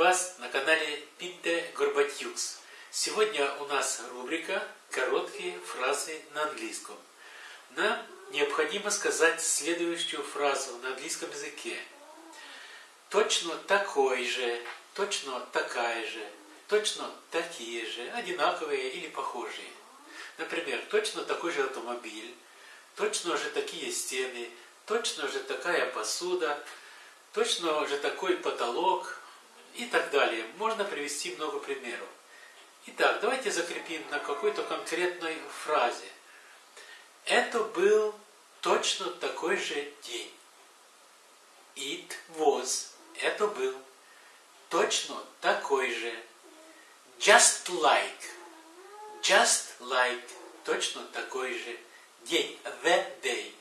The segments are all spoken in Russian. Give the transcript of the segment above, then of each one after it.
вас на канале Пинте Горбатюкс. Сегодня у нас рубрика «Короткие фразы на английском». Нам необходимо сказать следующую фразу на английском языке. Точно такой же, точно такая же, точно такие же, одинаковые или похожие. Например, точно такой же автомобиль, точно же такие стены, точно же такая посуда, точно же такой потолок и так далее. Можно привести много примеров. Итак, давайте закрепим на какой-то конкретной фразе. Это был точно такой же день. It was. Это был точно такой же. Just like. Just like. Точно такой же день. The day.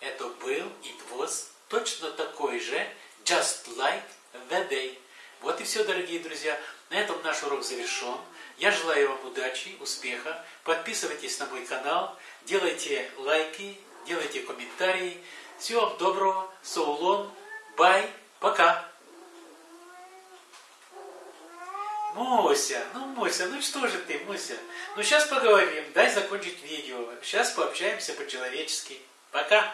Это был, it was, точно такой же, just like the day. Вот и все, дорогие друзья. На этом наш урок завершен. Я желаю вам удачи, успеха. Подписывайтесь на мой канал, делайте лайки, делайте комментарии. Всего вам доброго. Соулон. Бай. Пока. Муся, ну Муся, ну что же ты, Муся? Ну сейчас поговорим, дай закончить видео. Сейчас пообщаемся по-человечески. Пока.